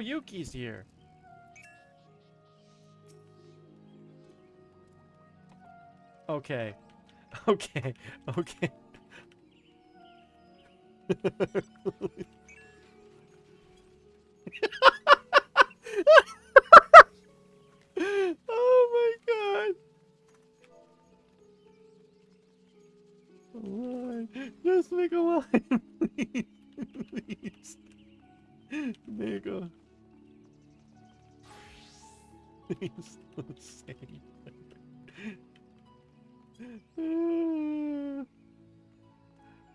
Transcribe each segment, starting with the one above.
Yuki's here. Okay. Okay. Okay. Please don't say.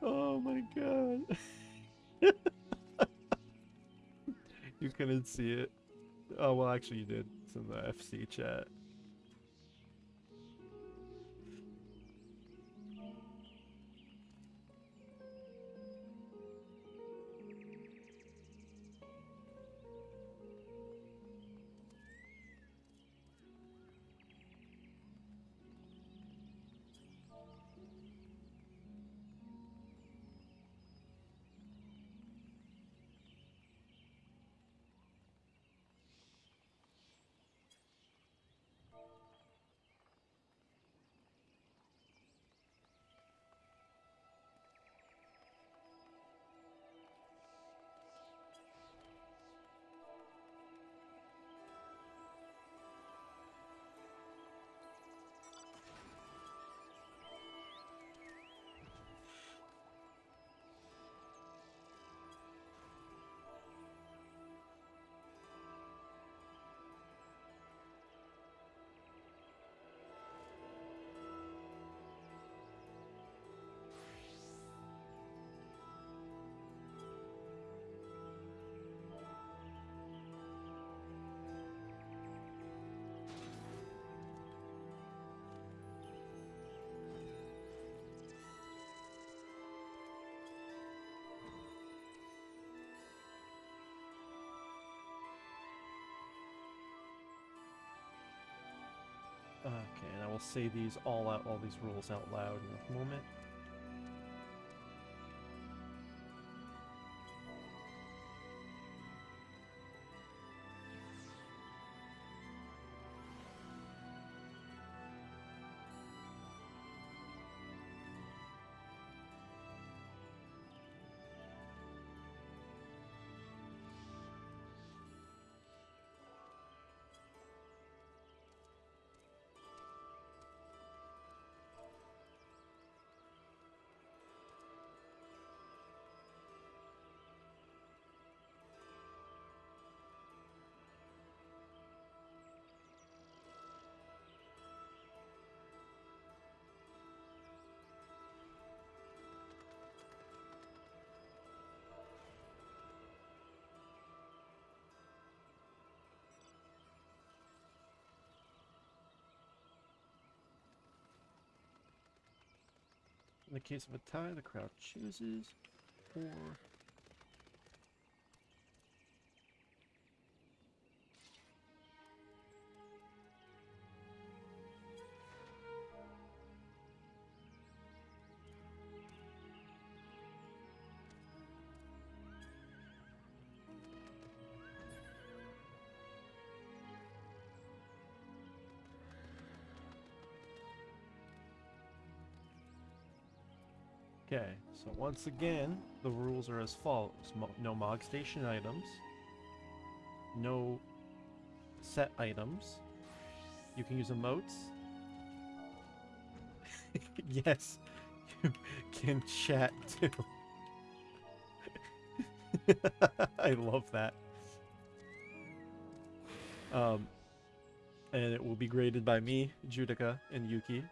Oh my god. you couldn't see it. Oh, well, actually, you did. It's in the FC chat. Okay, and I will say these all out, all these rules out loud in a moment. In the case of a tie, the crowd chooses, or so once again, the rules are as follows. Mo no Mog Station items. No set items. You can use emotes. yes, you can chat too. I love that. Um, and it will be graded by me, Judica, and Yuki.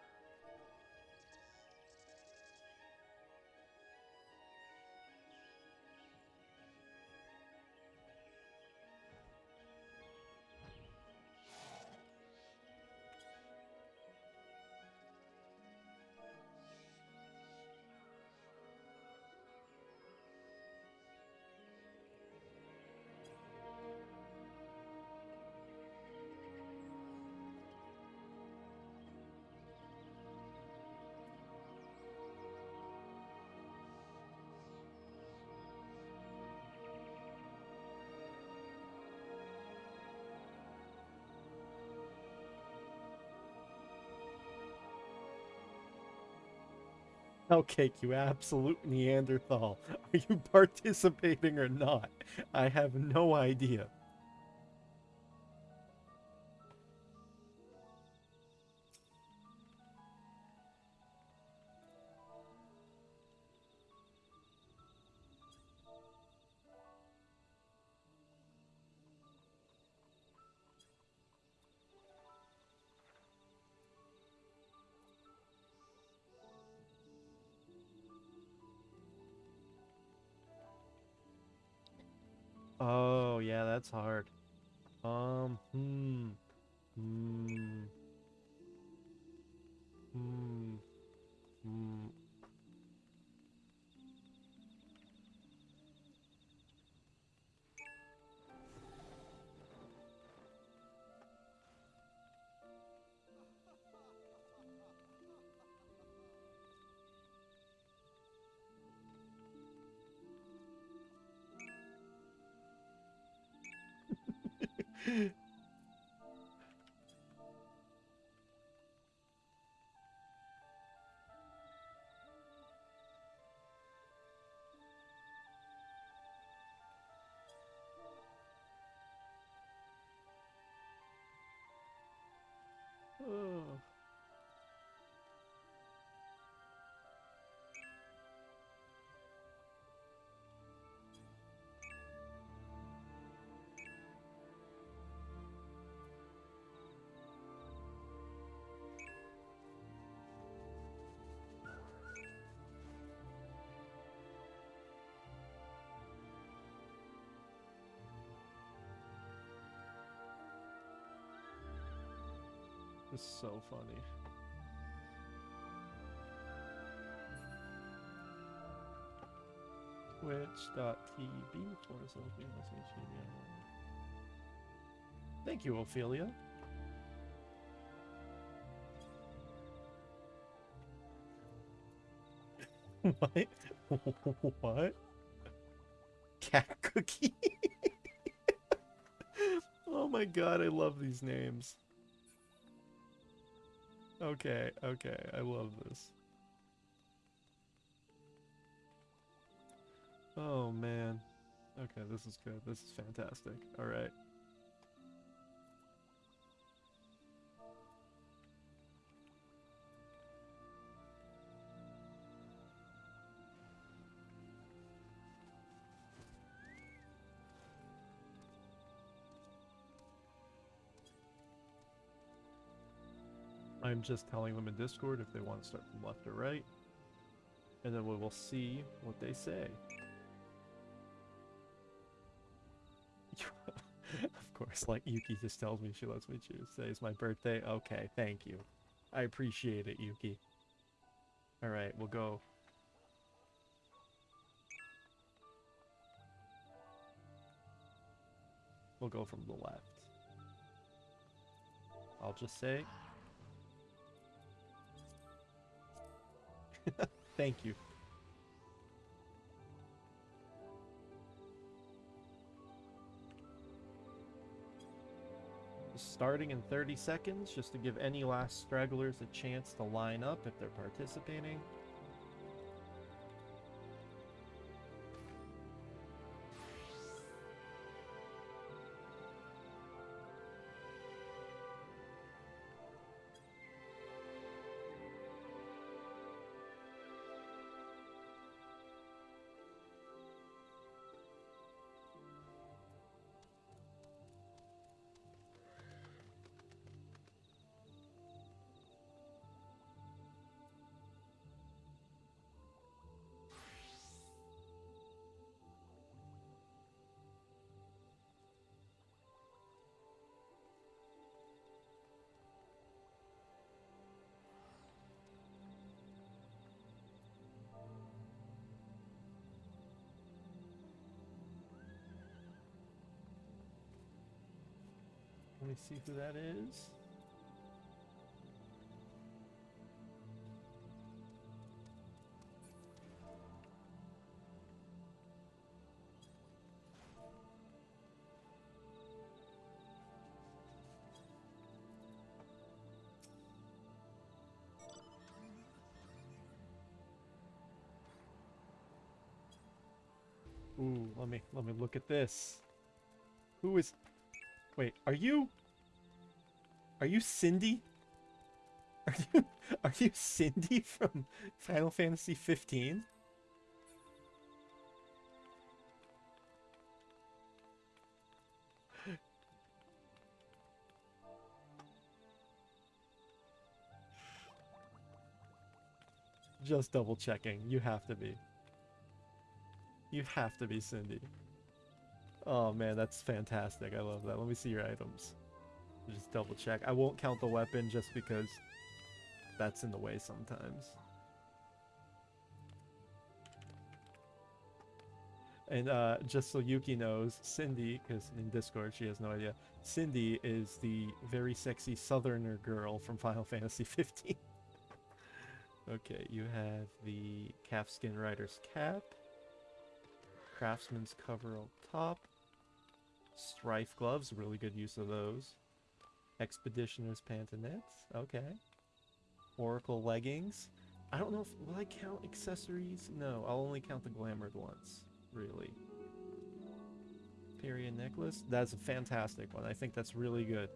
Cake, you absolute Neanderthal. Are you participating or not? I have no idea. That's hard. Um, hmm. Hmm. Oh. So funny. Twitch.tv Thank you, Ophelia. what? what? Cat cookie? oh my god, I love these names. Okay, okay, I love this. Oh man. Okay, this is good. This is fantastic. Alright. Just telling them in Discord if they want to start from left or right. And then we will see what they say. of course, like Yuki just tells me she lets me choose. Today's my birthday. Okay, thank you. I appreciate it, Yuki. Alright, we'll go. We'll go from the left. I'll just say Thank you. Starting in 30 seconds, just to give any last stragglers a chance to line up if they're participating. me see who that is. Ooh, let me let me look at this. Who is Wait, are you are you Cindy? Are you are you Cindy from Final Fantasy 15? Just double checking. You have to be. You have to be Cindy. Oh man, that's fantastic. I love that. Let me see your items. Just double check. I won't count the weapon just because that's in the way sometimes. And uh, just so Yuki knows, Cindy, because in Discord she has no idea, Cindy is the very sexy southerner girl from Final Fantasy 15. okay, you have the calfskin rider's cap, craftsman's coverall top, strife gloves, really good use of those, expeditioner's pantalettes, okay, oracle leggings. I don't know if will I count accessories? No, I'll only count the glamored ones really. Period necklace. That's a fantastic one. I think that's really good.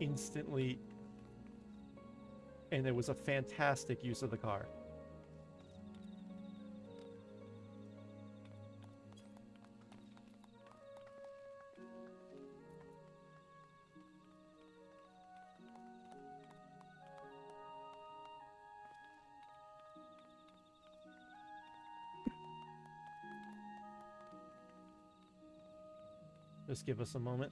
Instantly... And it was a fantastic use of the car. Just give us a moment.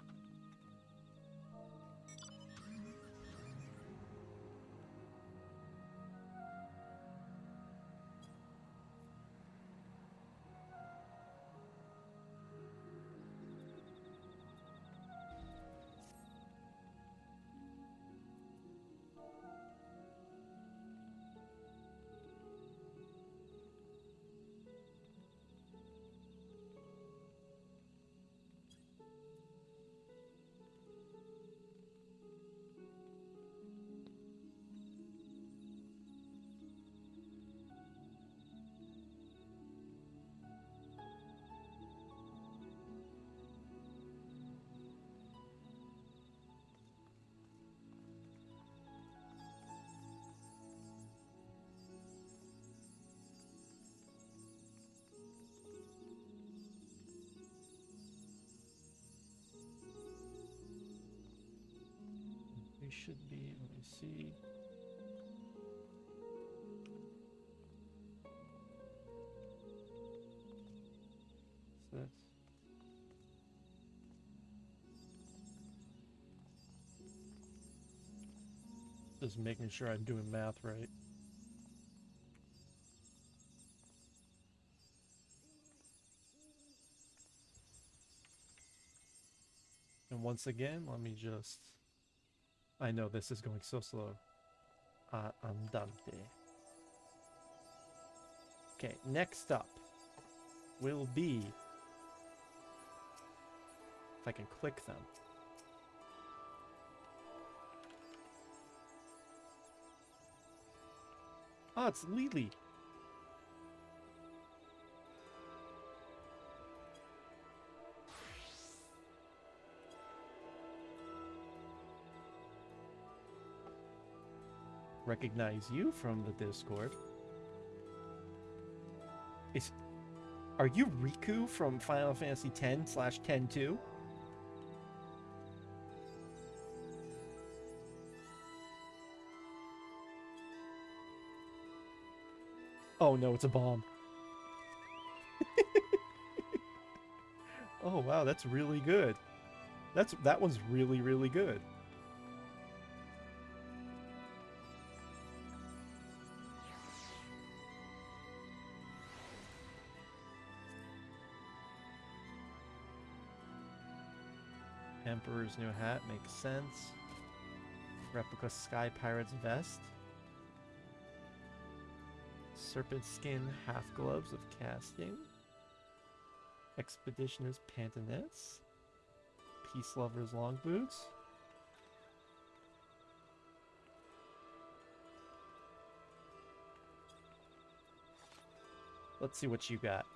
Should be, let me see. What's this? Just making sure I'm doing math right. And once again, let me just... I know this is going so slow. Uh, andante. Okay, next up will be... If I can click them. Oh, it's Lily. Recognize you from the Discord. Is are you Rikku from Final Fantasy X slash Ten Two? Oh no, it's a bomb. oh wow, that's really good. That's that one's really really good. Emperor's new hat makes sense. Replica Sky Pirate's vest. Serpent skin half gloves of casting. Expeditioner's Pantanus. Peace Lover's Long Boots. Let's see what you got.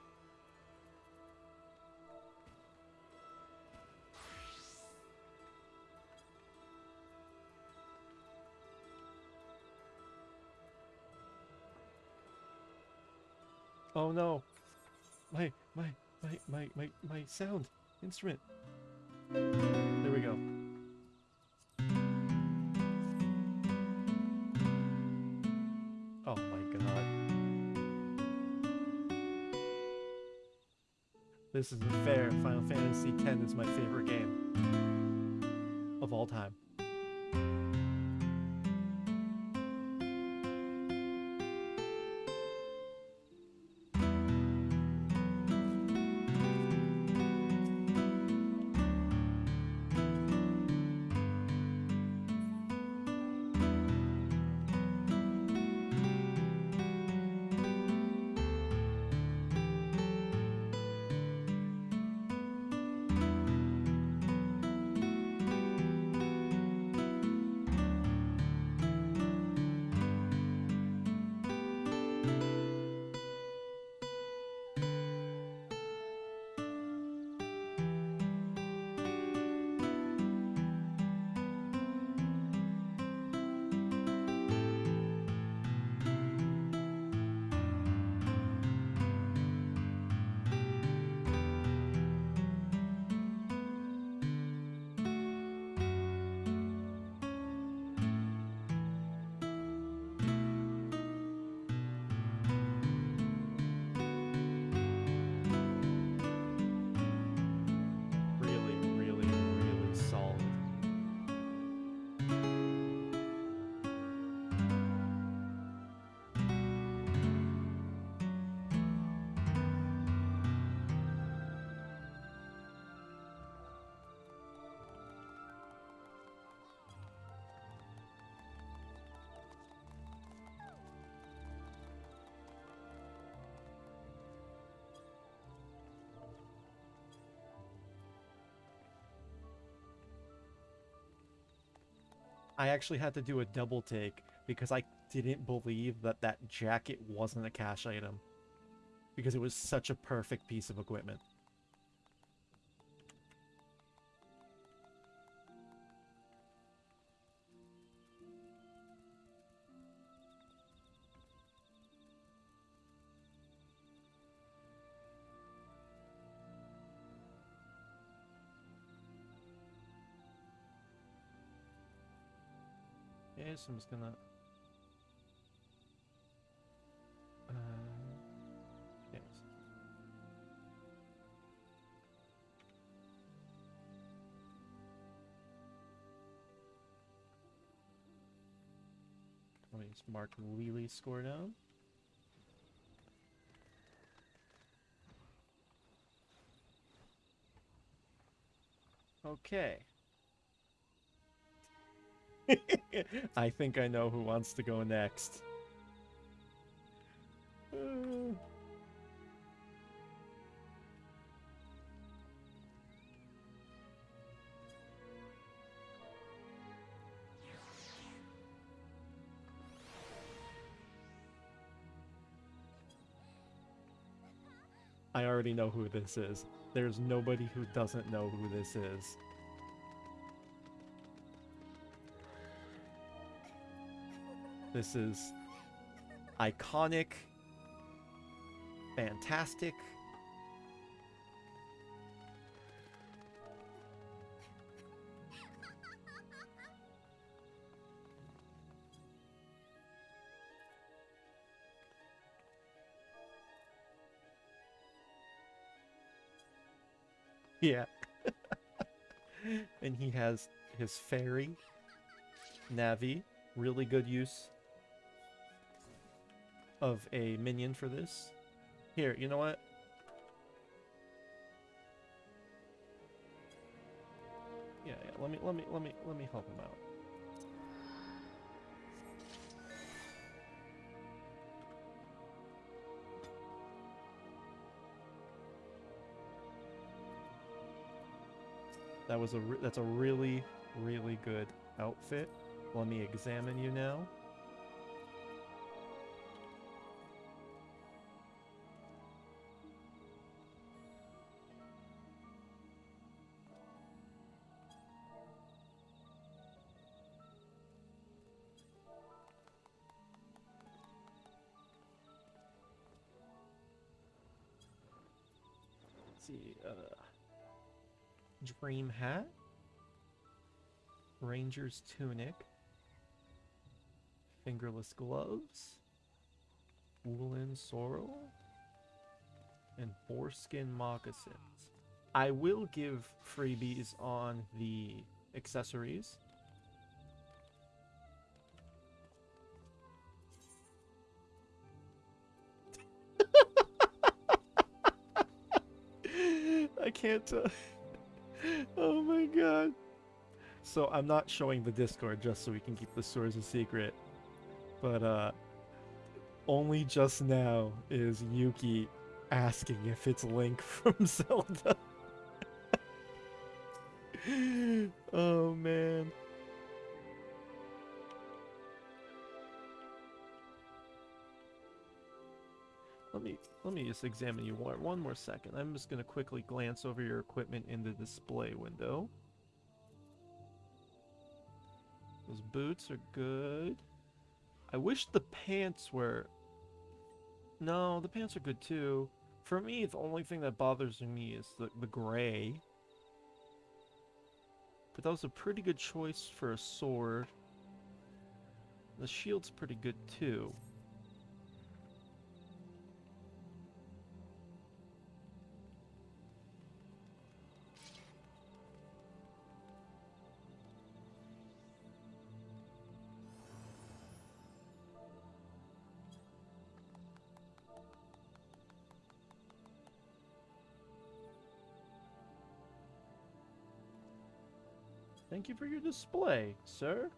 No. My my my my my my sound instrument. There we go. Oh my god. This isn't fair. Final Fantasy X is my favorite game of all time. I actually had to do a double take because I didn't believe that that jacket wasn't a cash item. Because it was such a perfect piece of equipment. So I'm just gonna. Uh, yes. Let me just mark Lily's score down. Okay. I think I know who wants to go next. I already know who this is. There's nobody who doesn't know who this is. This is iconic, fantastic. Yeah. and he has his fairy, Navi, really good use of a minion for this. Here, you know what? Yeah, yeah, let me let me let me let me help him out. That was a that's a really really good outfit. Let me examine you now. Dream hat, ranger's tunic, fingerless gloves, woolen sorrel, and foreskin moccasins. I will give freebies on the accessories. I can't tell. oh my god. So I'm not showing the Discord just so we can keep the stores a secret. But uh only just now is Yuki asking if it's Link from Zelda. oh man. Let me let me just examine you one, one more second. I'm just gonna quickly glance over your equipment in the display window. Those boots are good. I wish the pants were... No, the pants are good too. For me, the only thing that bothers me is the, the gray. But that was a pretty good choice for a sword. The shield's pretty good too. You for your display, sir.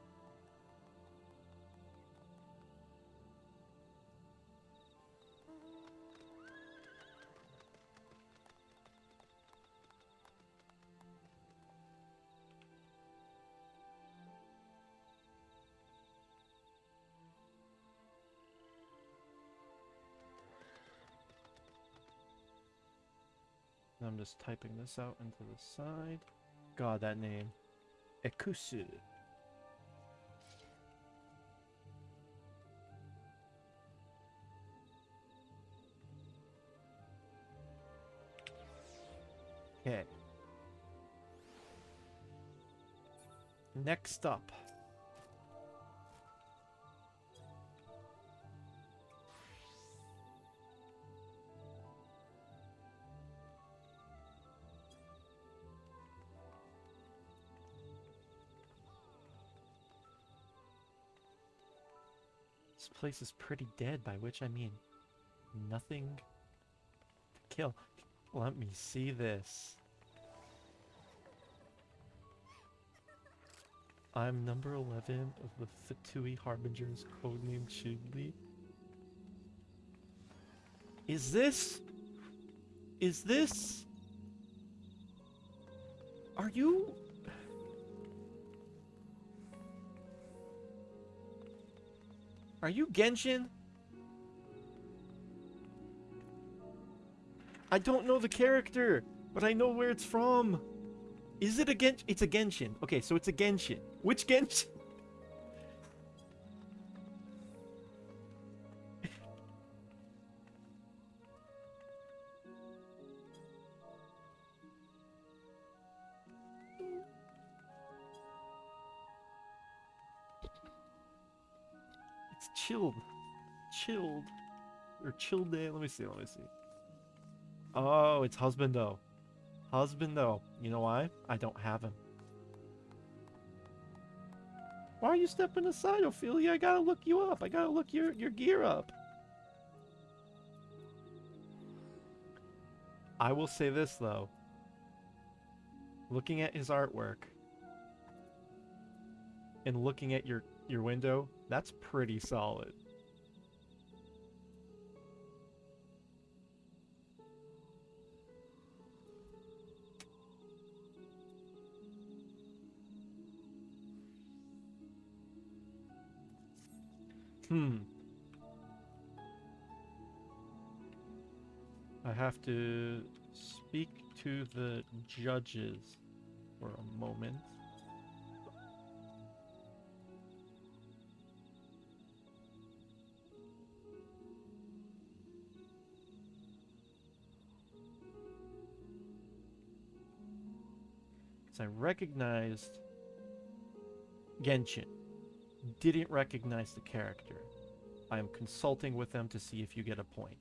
I'm just typing this out into the side. God, that name. Ekusu. Okay. Next up. Place is pretty dead, by which I mean nothing to kill. Let me see this. I'm number 11 of the Fatui Harbingers, codenamed Chigli. Is this... Is this... Are you... Are you Genshin? I don't know the character, but I know where it's from. Is it a Genshin? It's a Genshin. Okay, so it's a Genshin. Which Genshin? Or chilled day. Let me see, let me see. Oh, it's Husbando. Husbando. You know why? I don't have him. Why are you stepping aside, Ophelia? I gotta look you up. I gotta look your, your gear up. I will say this, though. Looking at his artwork and looking at your, your window, that's pretty solid. Hmm. I have to speak to the judges for a moment. Because I recognized Genshin. Didn't recognize the character. I am consulting with them to see if you get a point.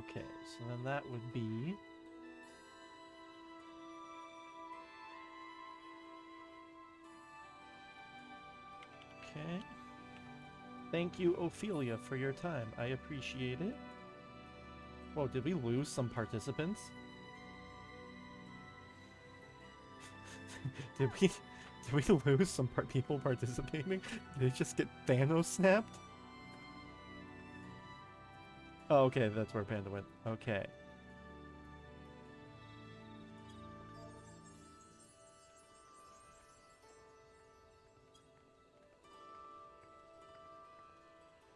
Okay, so then that would be... Okay. Thank you, Ophelia, for your time. I appreciate it. Whoa, did we lose some participants? did we did we lose some par people participating? Did they just get Thanos snapped? Oh, okay, that's where Panda went. Okay.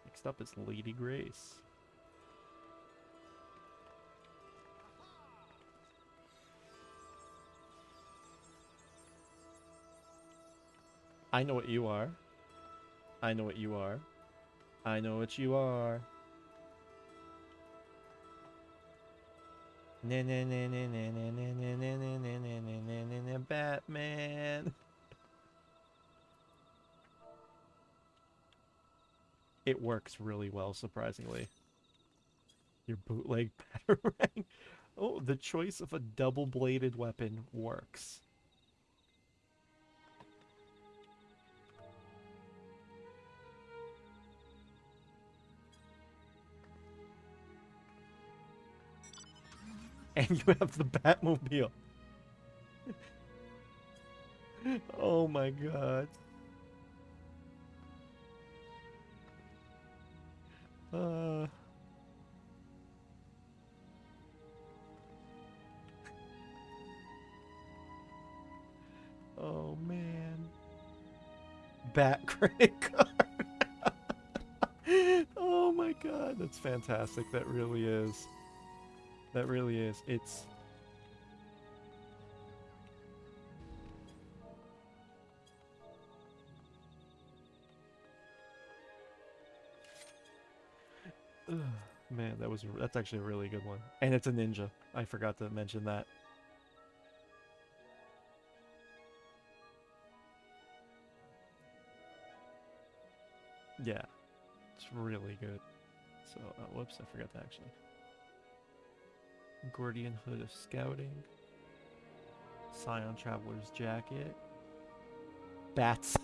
Next up is Lady Grace. I know what you are. I know what you are. I know what you are. Batman. It works really well, surprisingly. Your bootleg batarang. Oh, the choice of a double-bladed weapon works. And you have the Batmobile. oh my god. Uh... Oh man. Bat credit card. oh my god, that's fantastic. That really is. That really is. It's man, that was that's actually a really good one. And it's a ninja. I forgot to mention that. Yeah. It's really good. So, uh, whoops, I forgot to actually. Gordian Hood of Scouting. Scion Traveler's Jacket. Bats.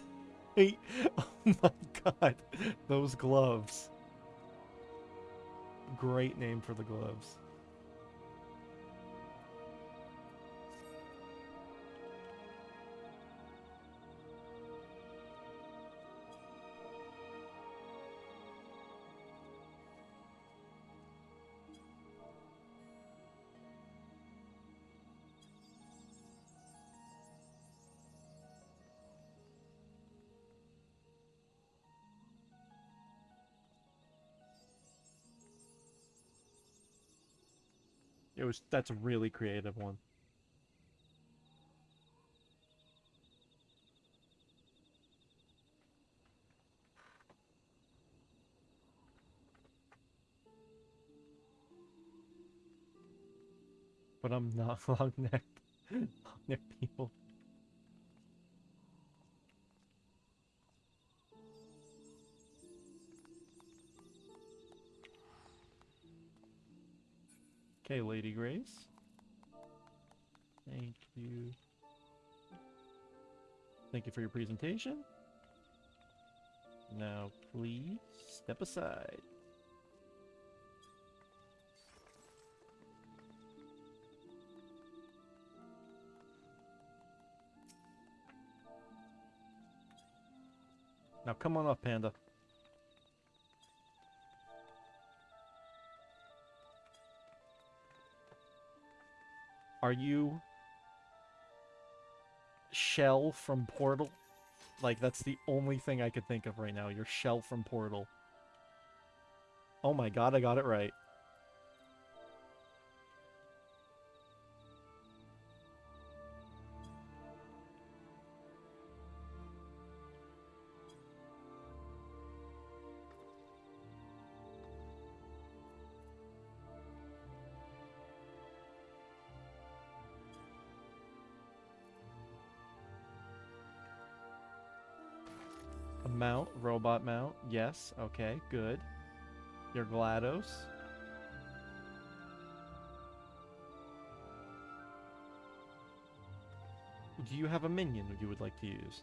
oh my god. Those gloves. Great name for the gloves. It was that's a really creative one. But I'm not long necked. Long necked people Okay, Lady Grace. Thank you. Thank you for your presentation. Now, please step aside. Now come on up, Panda. Are you Chell from Portal? Like, that's the only thing I could think of right now. You're Chell from Portal. Oh my god, I got it right. Yes, okay, good. You're GLaDOS. Do you have a minion you would like to use?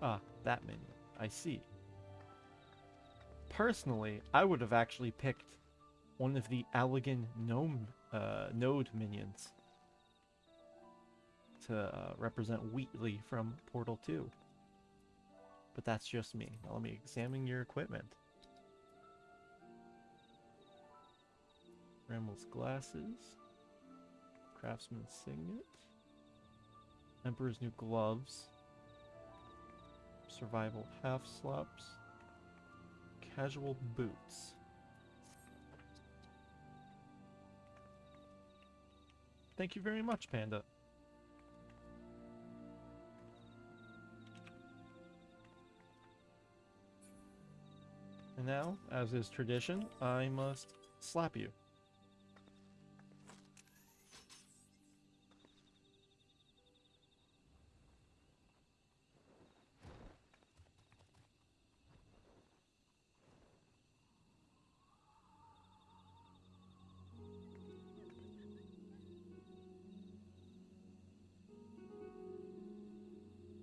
Ah, that minion. I see. Personally, I would have actually picked one of the Allagan gnome uh, node minions to uh, represent Wheatley from Portal 2. But that's just me. Now let me examine your equipment. Rammel's glasses. Craftsman's signet. Emperor's new gloves. Survival half slops. Casual boots. Thank you very much, Panda. And now, as is tradition, I must slap you.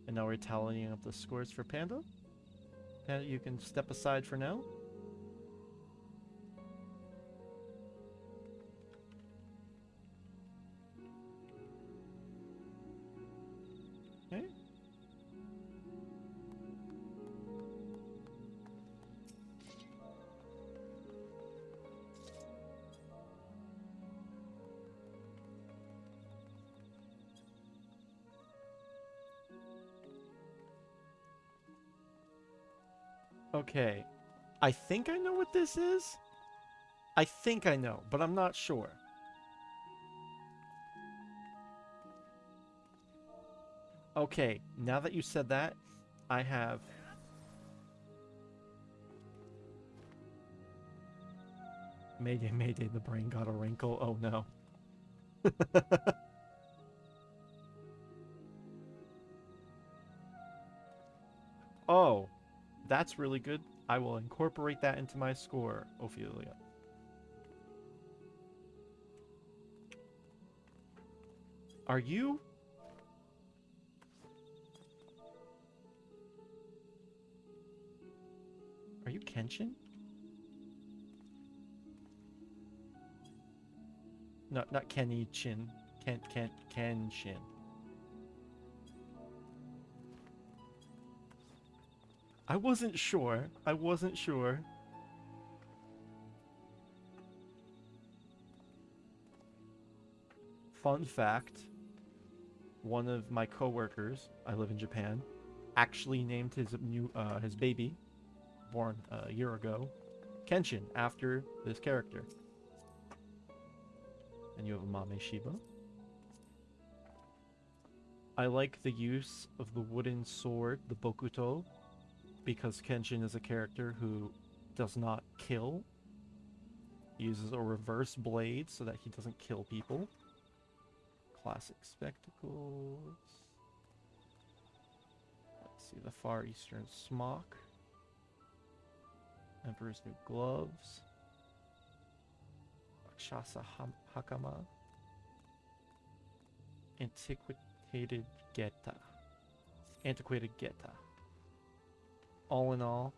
And now we're tallying up the scores for Panda. You can step aside for now. Okay. I think I know what this is. I think I know, but I'm not sure. Okay, now that you said that, I have... Mayday, mayday, the brain got a wrinkle. Oh no. oh, that's really good. I will incorporate that into my score, Ophelia. Are you? Are you Kenshin? No, not Kenny Chin. Ken, Ken, Kenshin. I wasn't sure. I wasn't sure. Fun fact. One of my coworkers, I live in Japan, actually named his new uh, his baby, born a year ago, Kenshin, after this character. And you have a Mame Shiba. I like the use of the wooden sword, the Bokuto, because Kenshin is a character who does not kill. Uses a reverse blade so that he doesn't kill people. Classic spectacles. Let's see, the Far Eastern Smock. Emperor's New Gloves. Rakshasa Hakama. Antiquated Geta. Antiquated Geta. All in all,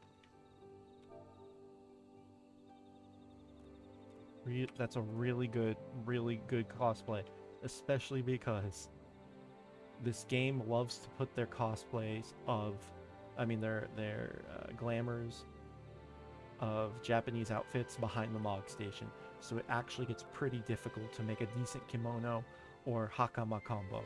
re- that's a really good, really good cosplay, especially because this game loves to put their cosplays of, I mean, their their uh, glamours of Japanese outfits behind the Mog Station. So it actually gets pretty difficult to make a decent kimono or hakama combo.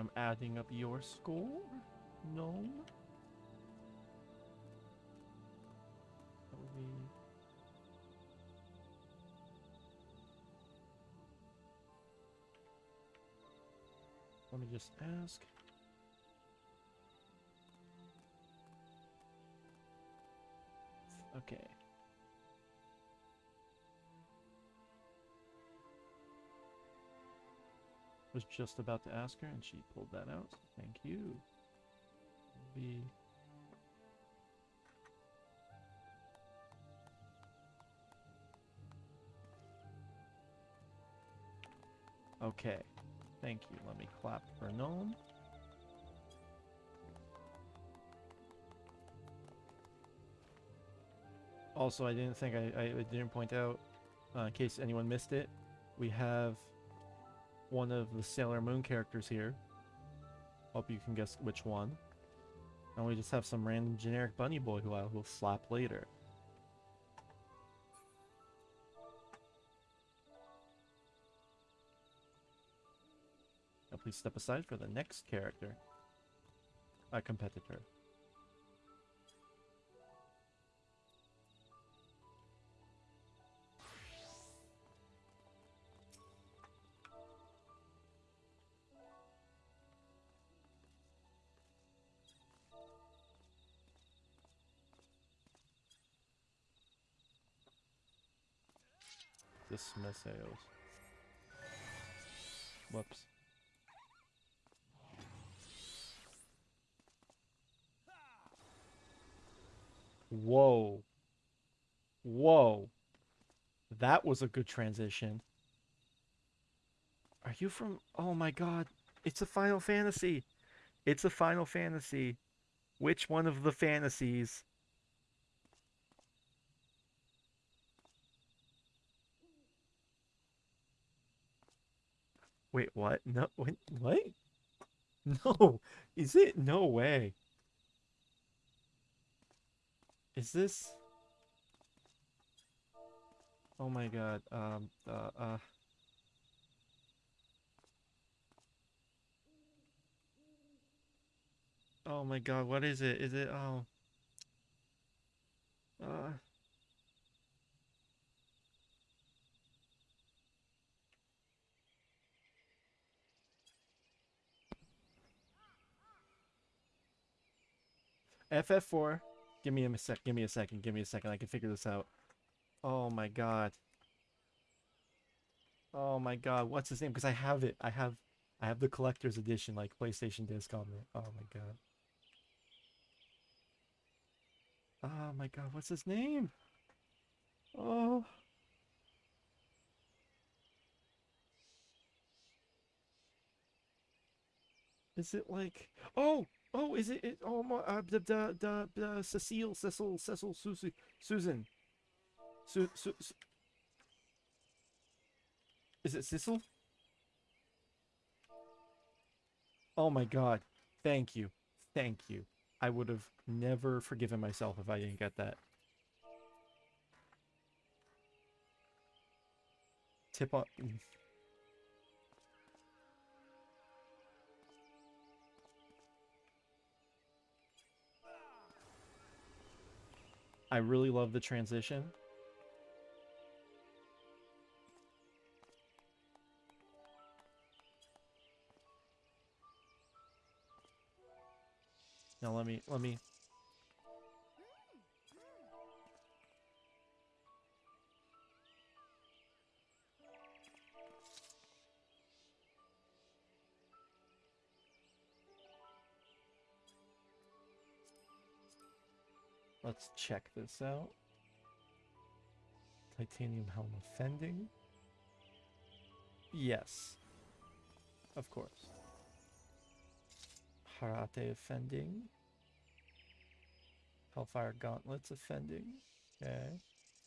I'm adding up your score, gnome. That would be Let me just ask. Okay. Was just about to ask her and she pulled that out. Thank you. Be Okay. Thank you. Let me clap for Gnome. Also, I didn't think I, I didn't point out, uh, in case anyone missed it, we have one of the Sailor Moon characters here. Hope you can guess which one. And we just have some random generic bunny boy who I will slap later. Now please step aside for the next character. A competitor. Dismiss sales. Whoops. Whoa. Whoa. That was a good transition. Are you from... Oh my god. It's a Final Fantasy. It's a Final Fantasy. Which one of the fantasies? Wait, what? No, wait, what? No, is it? No way. Is this? Oh my god. Um. Uh. uh. Oh my god. What is it? Is it? Oh. Uh. FF4. Give me a sec. Give me a second. Give me a second. I can figure this out. Oh my god. Oh my god. What's his name? Because I have it. I have. I have the collector's edition, like PlayStation disc on it. Oh my god. Oh my god. What's his name? Oh. Is it like oh oh is it, it oh my uh, the the the, the Cecile Cecil Cecil Susie Susan Su, Su, Su Is it Cecil? Oh my god. Thank you. Thank you. I would have never forgiven myself if I didn't get that. Tip on I really love the transition. Now let me let me Let's check this out. Titanium helm offending. Yes. Of course. Harate offending. Hellfire gauntlets offending. Okay.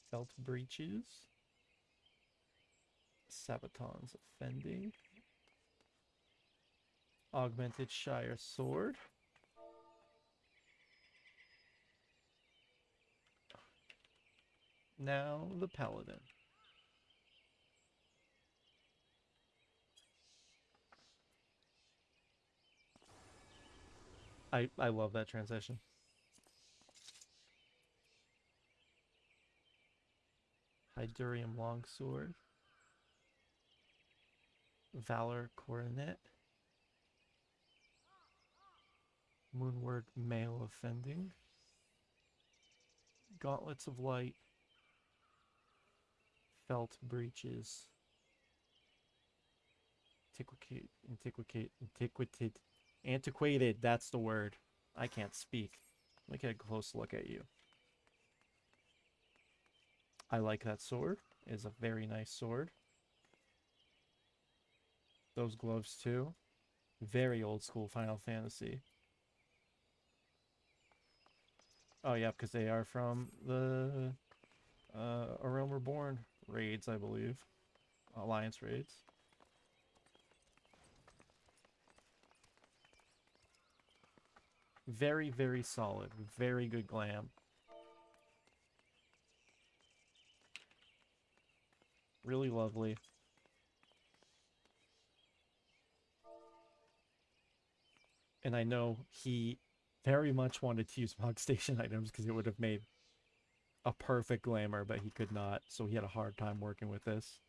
Belt breaches. Sabatons offending. Augmented Shire sword. Now the paladin. I I love that transition. Hydurium longsword. Valor coronet. Moonward Mail offending. Gauntlets of light. Felt breeches. Antiquate, antiquated, antiquated. That's the word. I can't speak. Let me get a close look at you. I like that sword. It is a very nice sword. Those gloves too. Very old school Final Fantasy. Oh yeah, because they are from the uh, A Realm Reborn raids, I believe. Alliance raids. Very, very solid. Very good glam. Really lovely. And I know he very much wanted to use Mog Station items because it would have made a perfect glamour, but he could not, so he had a hard time working with this.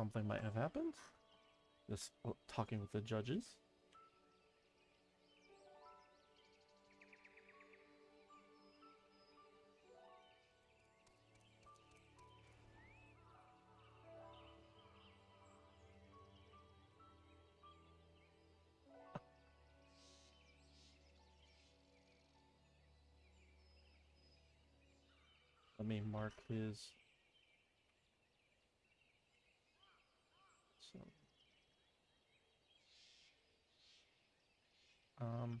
Something might have happened. Just uh, talking with the judges. Let me mark his So, um,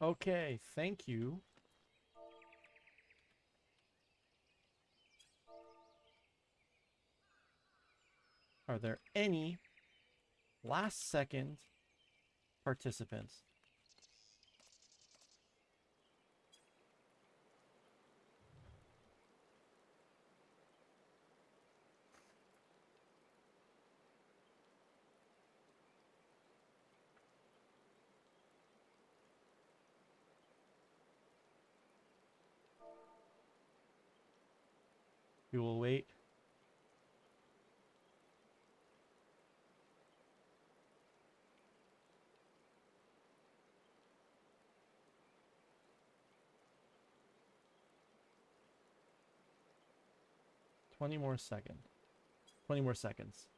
Okay, thank you. Are there any last second participants? We will wait. Twenty more second. Twenty more seconds.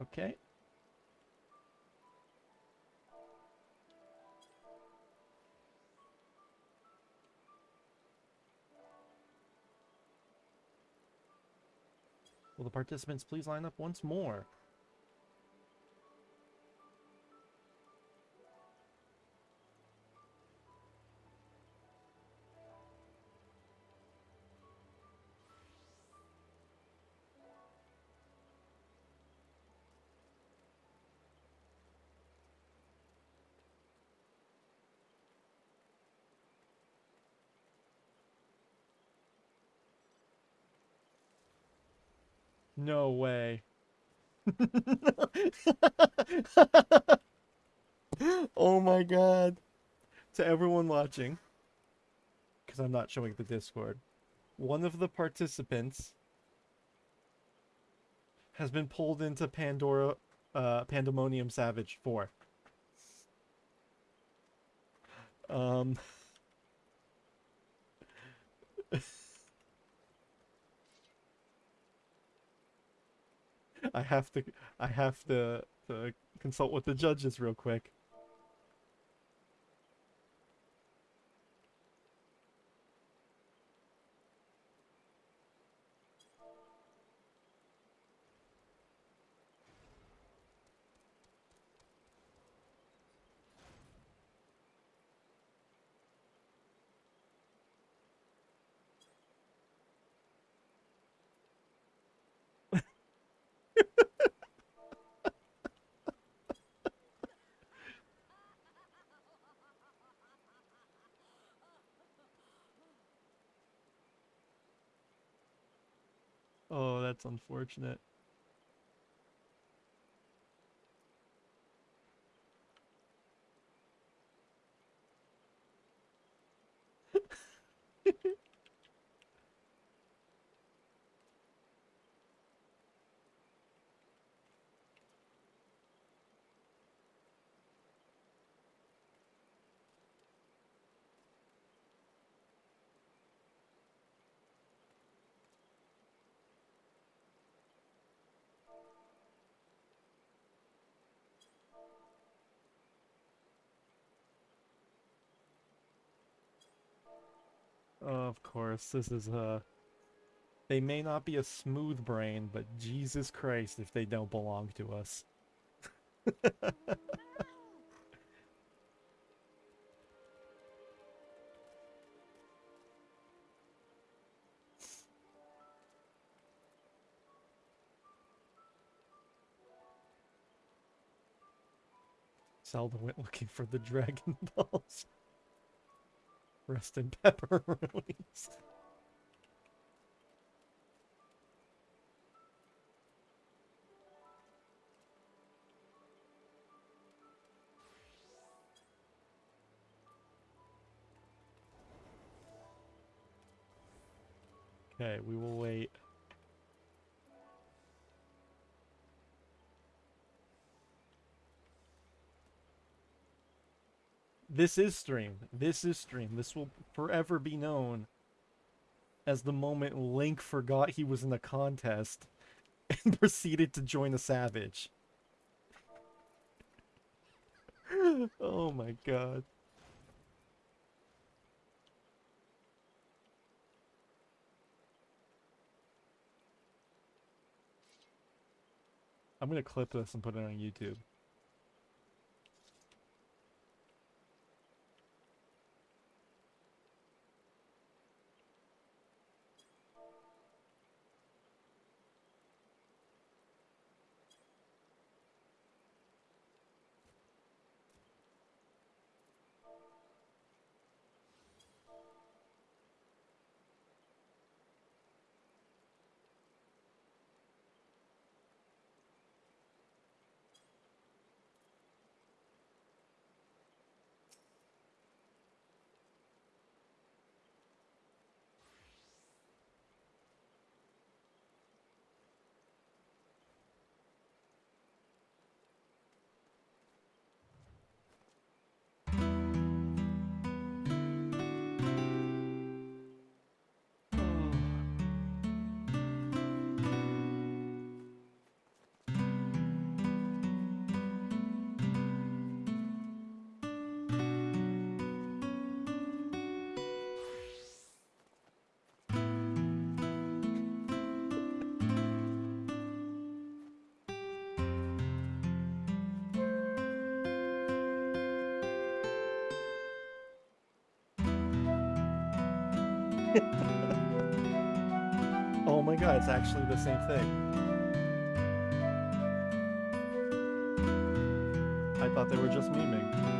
Okay. Will the participants please line up once more? No way. oh my god. To everyone watching, because I'm not showing the Discord, one of the participants has been pulled into Pandora, uh, Pandemonium Savage 4. Um. I have to I have to, to consult with the judges real quick. Oh, that's unfortunate. Of course, this is uh they may not be a smooth brain, but Jesus Christ if they don't belong to us. Zelda went looking for the Dragon Balls. Rest in pepperonis. Okay, we will wait. This is stream. This is stream. This will forever be known as the moment Link forgot he was in a contest and proceeded to join a savage. oh my god. I'm gonna clip this and put it on YouTube. oh my god, it's actually the same thing. I thought they were just memeing.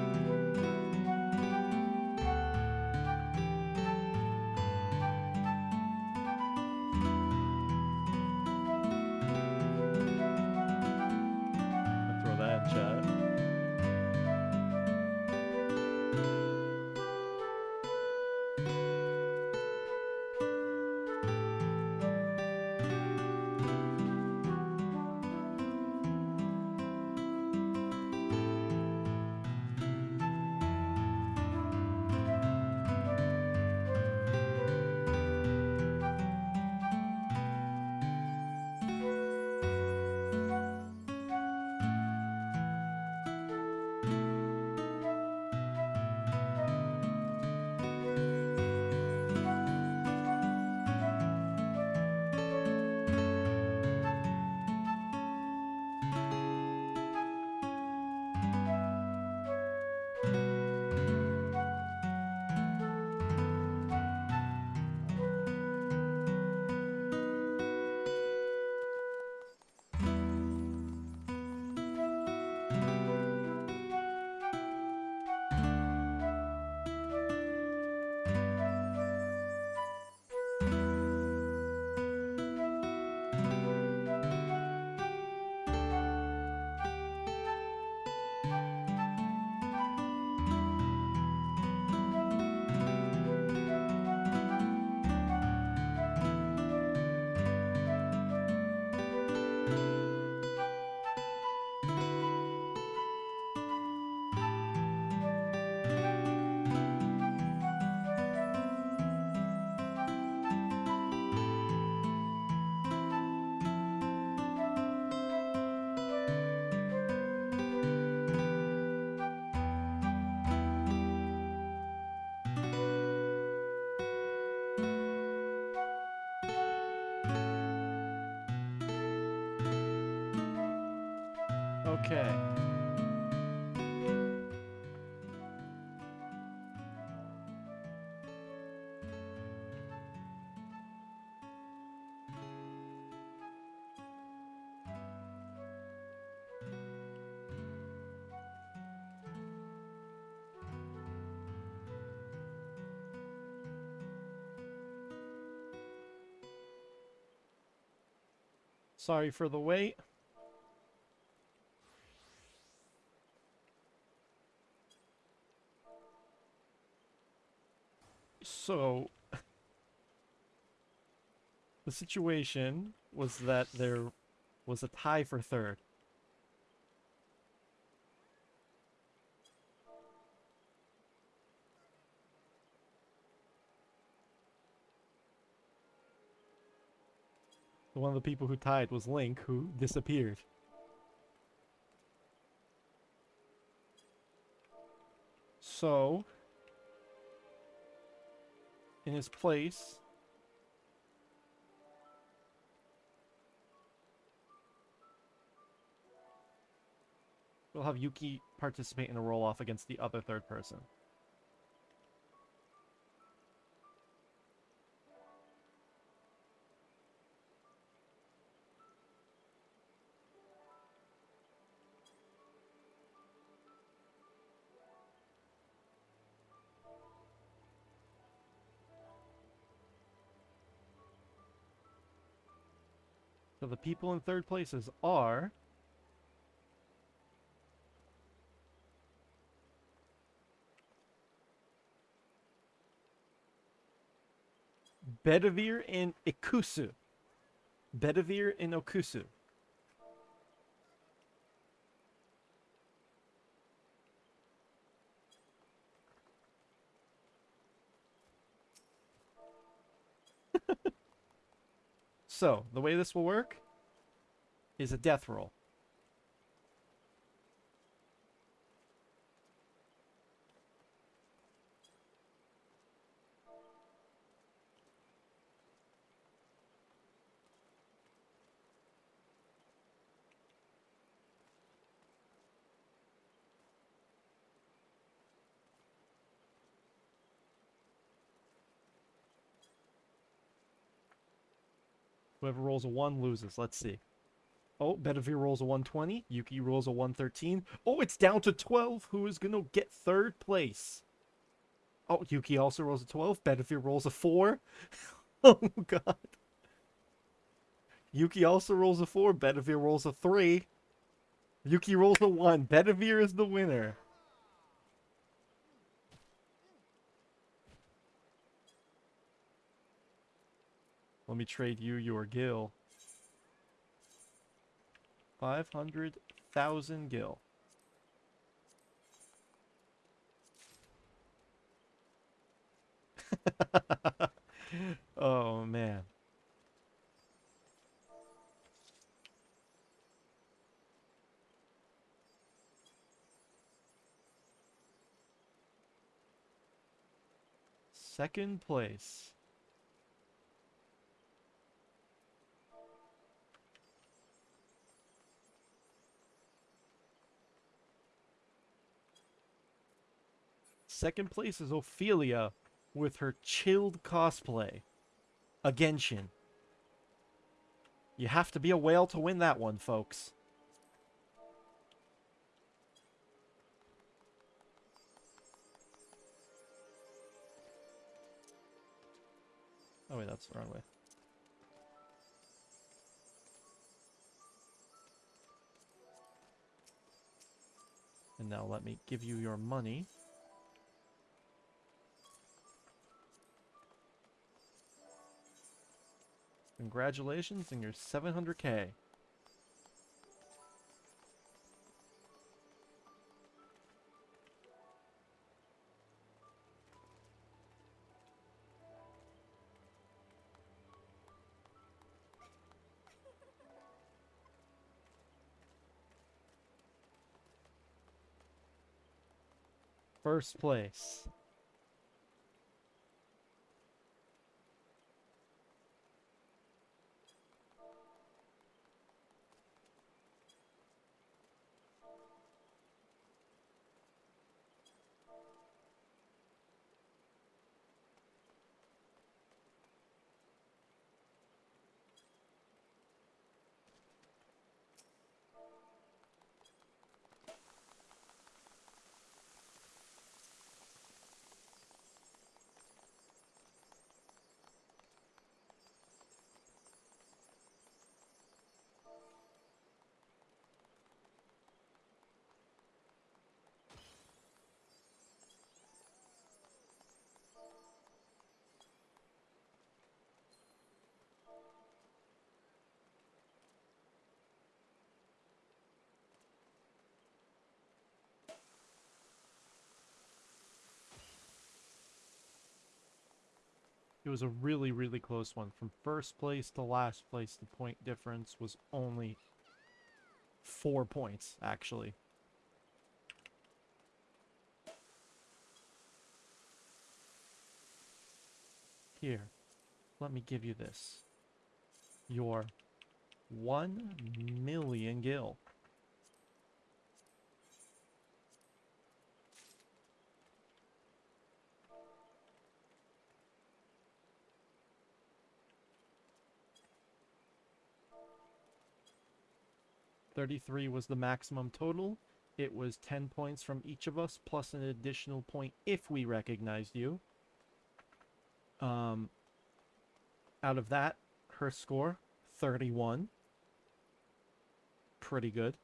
Okay. Sorry for the wait. So the situation was that there was a tie for third. One of the people who tied was Link, who disappeared. So, in his place, we'll have Yuki participate in a roll off against the other third person. So the people in third places are Bedivere and Ikusu. Bedivere and Okusu. so, the way this will work is a death roll. Whoever rolls a 1 loses. Let's see. Oh, Bedivere rolls a 120. Yuki rolls a 113. Oh, it's down to 12. Who is going to get third place? Oh, Yuki also rolls a 12. Bedivere rolls a 4. oh, God. Yuki also rolls a 4. Bedivere rolls a 3. Yuki rolls a 1. Bedivere is the winner. Let me trade you your gil. 500,000 gil. oh, man. Second place. Second place is Ophelia with her chilled cosplay. A Genshin. You have to be a whale to win that one, folks. Oh wait, that's the wrong way. And now let me give you your money. Congratulations on your 700k. First place. It was a really, really close one. From first place to last place, the point difference was only four points, actually. Here, let me give you this. Your one million gil. Thirty-three was the maximum total. It was ten points from each of us, plus an additional point if we recognized you. Um, out of that, her score, 31. Pretty good.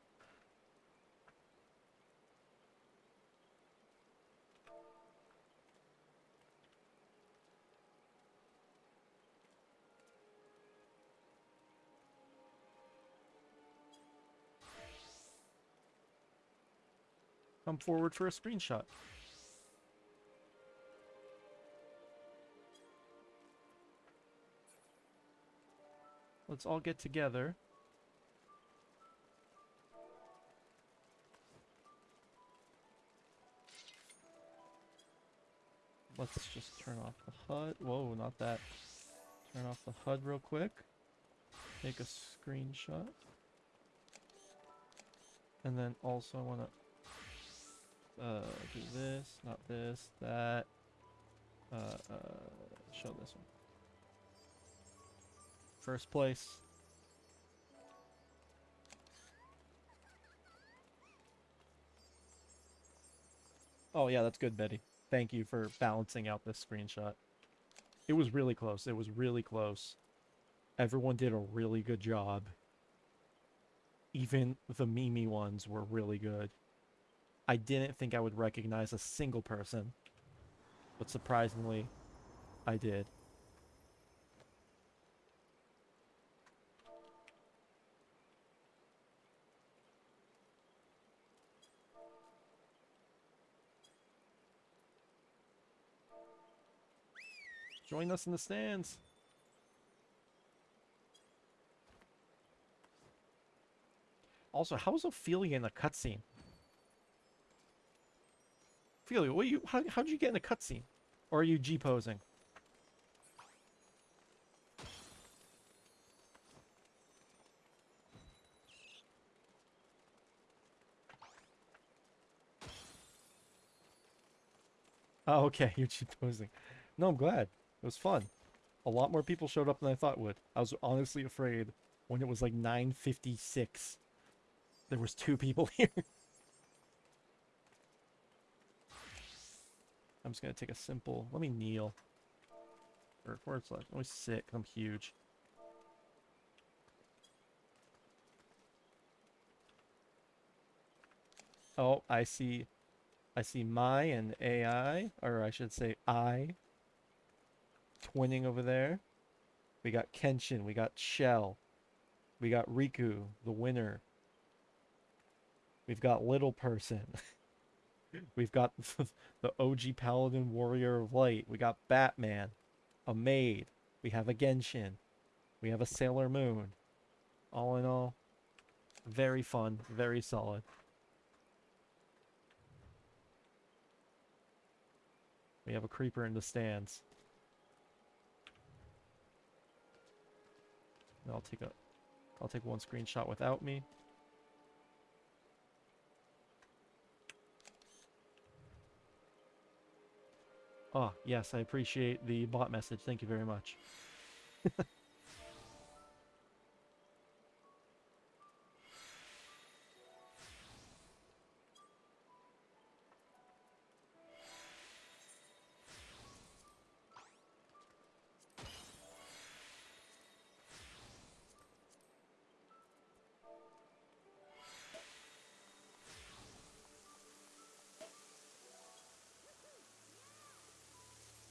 Come forward for a screenshot. Let's all get together. Let's just turn off the HUD. Whoa, not that. Turn off the HUD real quick. Take a screenshot. And then also I want to uh, do this, not this, that. Uh, uh, show this one. First place. Oh yeah, that's good, Betty. Thank you for balancing out this screenshot. It was really close. It was really close. Everyone did a really good job. Even the Mimi ones were really good. I didn't think I would recognize a single person. But surprisingly, I did. Join us in the stands. Also, how is Ophelia in the cutscene? Ophelia, what you how how'd you get in the cutscene? Or are you G posing? Oh, okay, you're G posing. No, I'm glad. It was fun. A lot more people showed up than I thought would. I was honestly afraid when it was like 9.56. There was two people here. I'm just going to take a simple... Let me kneel. Or forward slash. Let me sit, I'm huge. Oh, I see... I see my and AI, or I should say I, twinning over there. We got Kenshin. We got Chell. We got Rikku, the winner. We've got Little Person. We've got the OG Paladin Warrior of Light. We got Batman. A Maid. We have a Genshin. We have a Sailor Moon. All in all, very fun. Very solid. We have a creeper in the stands. I'll take a I'll take one screenshot without me. Oh, yes, I appreciate the bot message. Thank you very much.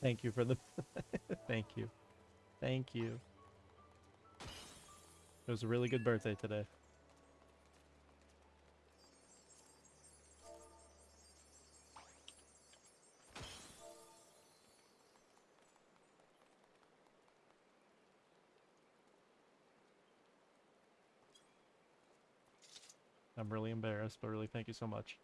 Thank you for the... Thank you. Thank you. It was a really good birthday today. I'm really embarrassed, but really thank you so much.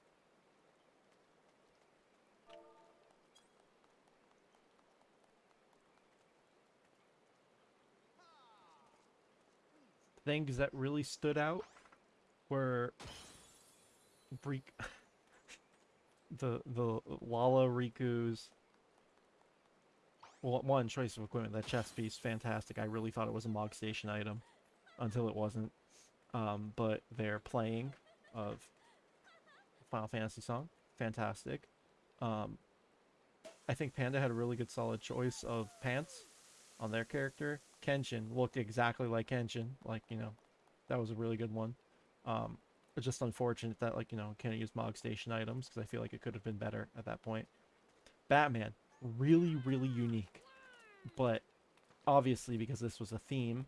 Things that really stood out were Breek the the Lala Rikku's well, one choice of equipment, that chest piece, fantastic. I really thought it was a Mog Station item until it wasn't. Um, but their playing of Final Fantasy song, fantastic. Um, I think Panda had a really good solid choice of pants on their character. Kenshin looked exactly like Kenshin, like, you know, that was a really good one. Um, it's just unfortunate that, like, you know, can't use Mog Station items, because I feel like it could have been better at that point. Batman, really, really unique. But obviously, because this was a theme,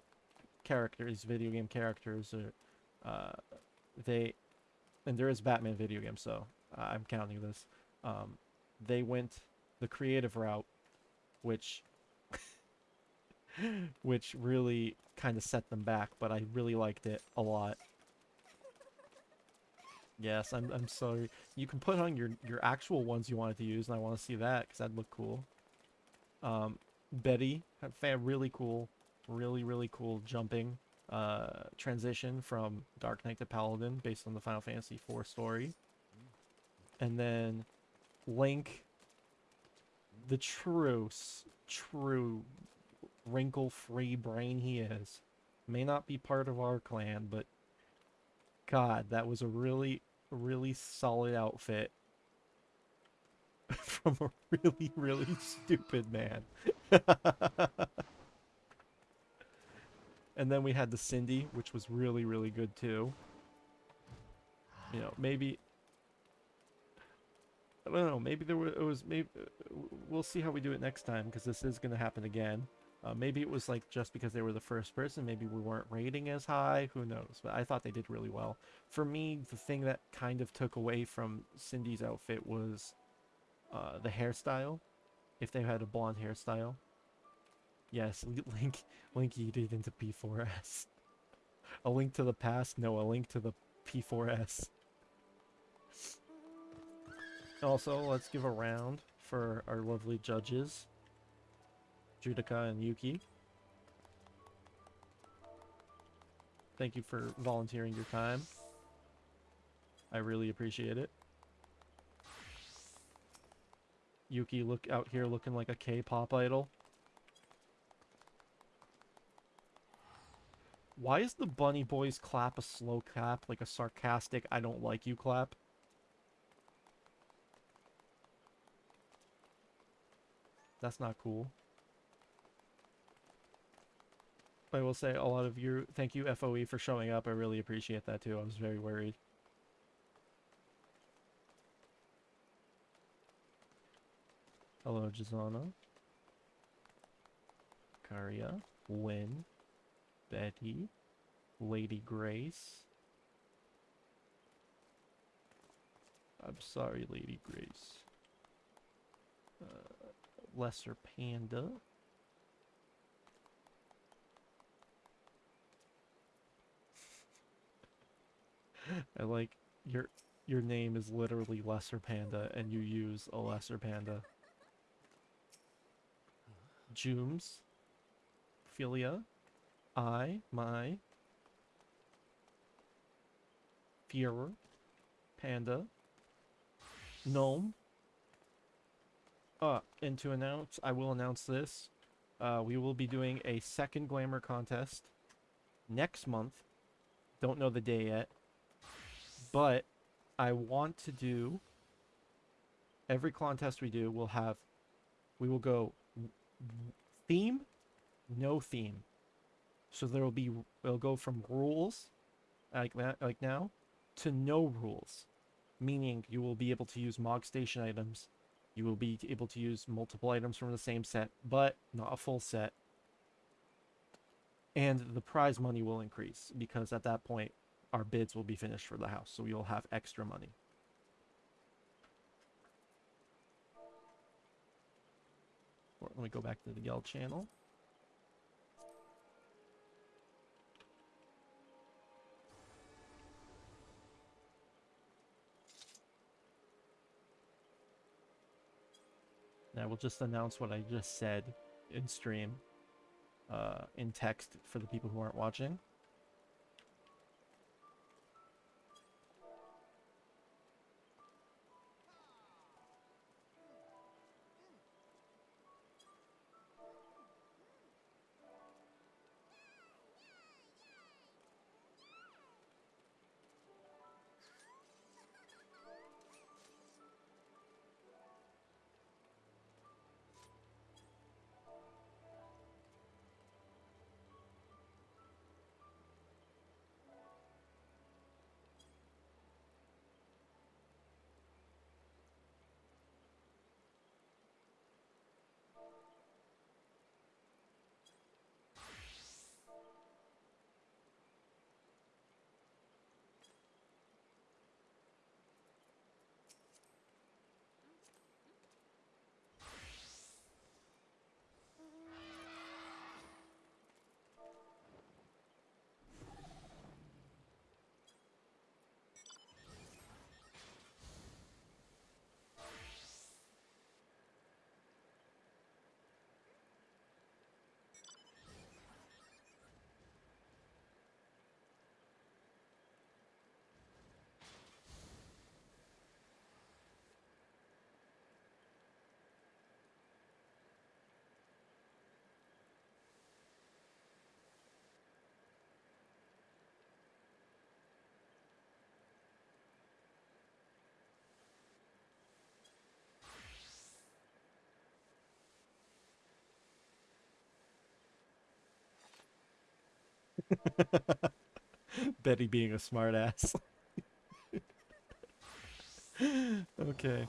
characters, video game characters, are, uh, they, and there is Batman video game, so I'm counting this. Um, they went the creative route, which, which really kind of set them back. But I really liked it a lot. Yes, I'm, I'm sorry. You can put on your, your actual ones you wanted to use, and I want to see that, because that'd look cool. Um, Betty, really cool, really, really cool jumping uh, transition from Dark Knight to Paladin, based on the Final Fantasy IV story. And then Link, the true, true wrinkle-free brain he is, may not be part of our clan, but God, that was a really really solid outfit from a really, really stupid man. and then we had the Cindy, which was really, really good too. You know, maybe... I don't know, maybe there was, it was, maybe, uh, we'll see how we do it next time, because this is going to happen again. Uh, maybe it was like just because they were the first person, maybe we weren't rating as high, who knows. But I thought they did really well. For me, the thing that kind of took away from Cindy's outfit was uh, the hairstyle. If they had a blonde hairstyle. Yes, Link, Link yeeted into P4S. a link to the past? No, a link to the P4S. Also, let's give a round for our lovely judges. Judica and Yuki. Thank you for volunteering your time. I really appreciate it. Yuki look out here looking like a K-pop idol. Why is the Bunny Boys clap a slow clap, like a sarcastic I don't like you clap? That's not cool. I will say a lot of you, thank you FOE for showing up. I really appreciate that too. I was very worried. Hello, Jazana. Karia. Win. Betty. Lady Grace. I'm sorry, Lady Grace. Uh, Lesser Panda. I like your your name is literally Lesser Panda and you use a Lesser Panda. Jooms. Philia. I, my. Fuhrer. Panda. Gnome. Uh, and to announce, I will announce this. Uh, we will be doing a second Glamour contest next month. Don't know the day yet. But I want to do every contest we do We'll have we will go theme no theme. So there will be it'll go from rules like that like now to no rules. Meaning you will be able to use mog station items. You will be able to use multiple items from the same set but not a full set. And the prize money will increase because at that point our bids will be finished for the house. So we'll have extra money. Let me go back to the Yell channel. I will just announce what I just said in stream, uh, in text for the people who aren't watching. Betty being a smartass. okay.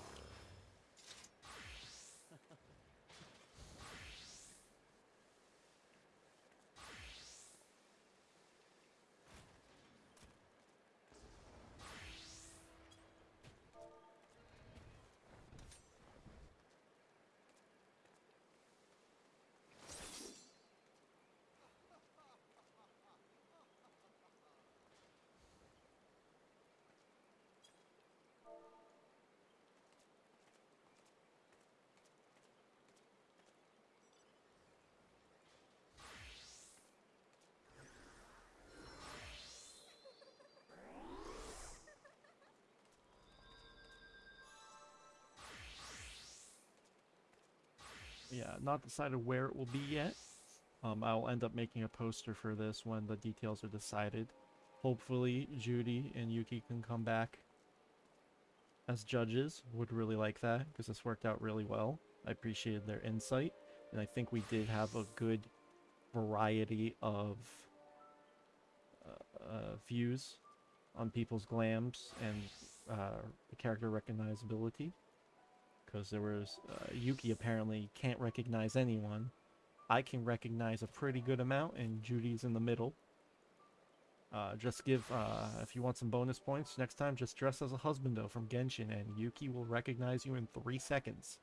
Not decided where it will be yet. Um, I'll end up making a poster for this when the details are decided. Hopefully, Judy and Yuki can come back as judges. Would really like that because this worked out really well. I appreciated their insight, and I think we did have a good variety of uh, uh, views on people's glams and uh, character recognizability because there was uh, Yuki apparently can't recognize anyone. I can recognize a pretty good amount, and Judy's in the middle. Uh, just give, uh, if you want some bonus points, next time just dress as a husbando from Genshin, and Yuki will recognize you in three seconds.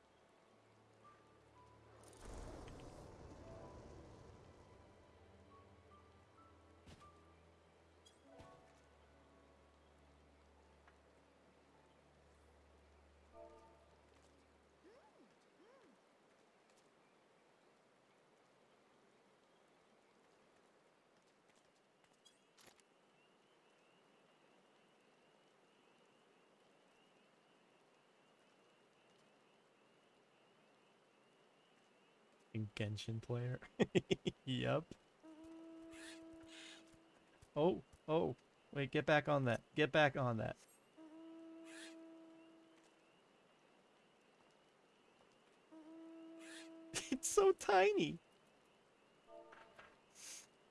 Genshin player. yep. Oh, oh. Wait, get back on that. Get back on that. it's so tiny.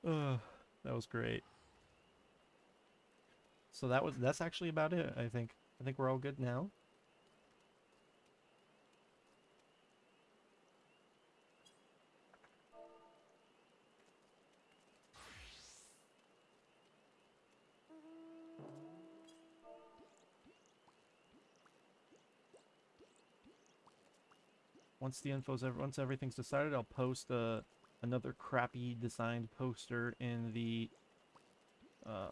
Ugh, that was great. So that was that's actually about it, I think. I think we're all good now. Once the info's once everything's decided, I'll post uh, another crappy designed poster in the uh,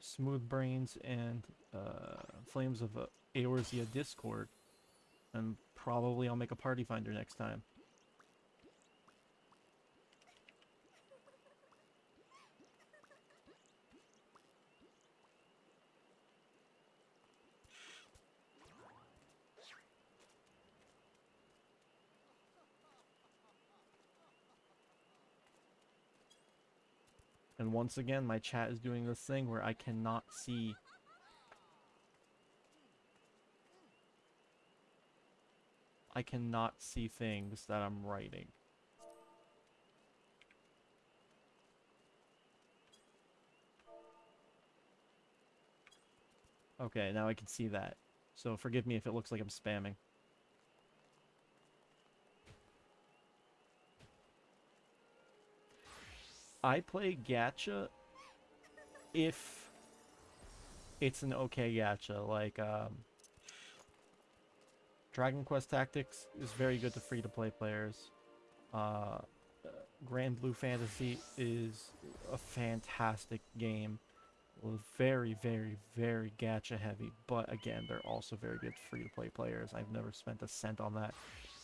Smooth Brains and uh, Flames of uh, Eorzea Discord And probably I'll make a party finder next time. And once again, my chat is doing this thing where I cannot see I cannot see things that I'm writing. Okay, now I can see that. So forgive me if it looks like I'm spamming. I play gacha if it's an okay gacha. Like, um, Dragon Quest Tactics is very good to free-to-play players. Uh, Granblue Fantasy is a fantastic game. Very, very, very gacha heavy, but again, they're also very good free-to-play players. I've never spent a cent on that,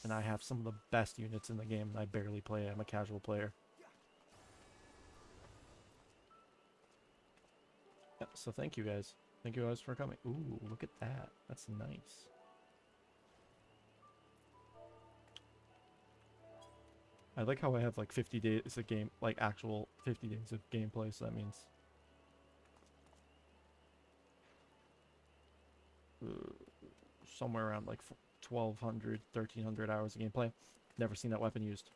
and I have some of the best units in the game, and I barely play. I'm a casual player. Yeah, so thank you guys. Thank you guys for coming. Ooh, look at that. That's nice. I like how I have like 50 days of game, like actual 50 days of gameplay, so that means uh, somewhere around like 1200, 1300 hours of gameplay. Never seen that weapon used.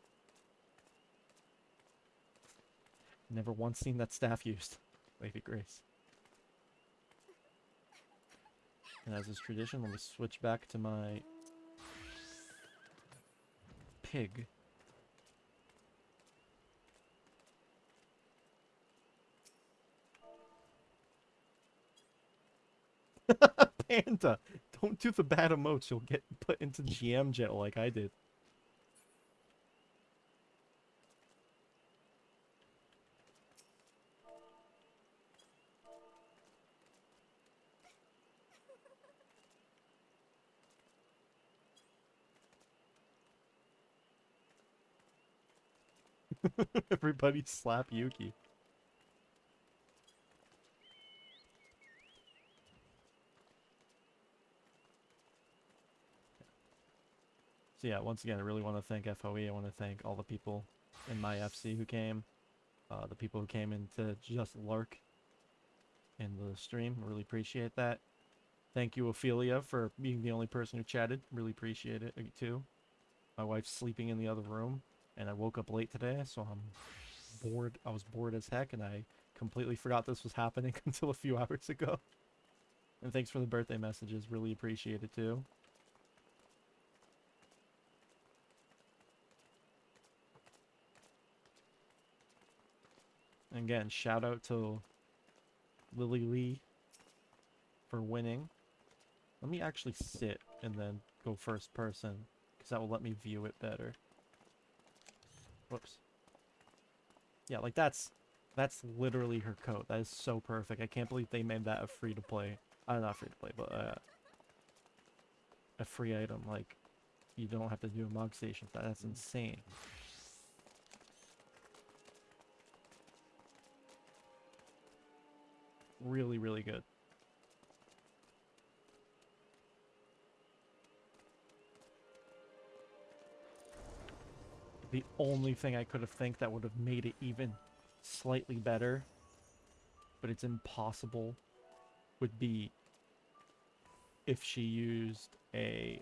Never once seen that staff used. Lady Grace. And as is tradition, let me switch back to my pig. Panda! Don't do the bad emotes, you'll get put into GM jail like I did. Everybody slap Yuki. So yeah, once again, I really want to thank FOE. I want to thank all the people in my FC who came, uh, the people who came in to just lurk in the stream. Really appreciate that. Thank you, Ophelia, for being the only person who chatted. Really appreciate it, uh, too. My wife's sleeping in the other room, and I woke up late today, so I'm bored. I was bored as heck, and I completely forgot this was happening until a few hours ago. And thanks for the birthday messages. Really appreciate it, too. Again, shout out to Lily Lee for winning. Let me actually sit and then go first person, because that will let me view it better. Whoops. Yeah, like that's that's literally her coat. That is so perfect. I can't believe they made that a free to play. Uh, not free to play, but uh, a free item. Like, you don't have to do a mog station. That's insane. really, really good. The only thing I could have think that would have made it even slightly better, but it's impossible, would be if she used a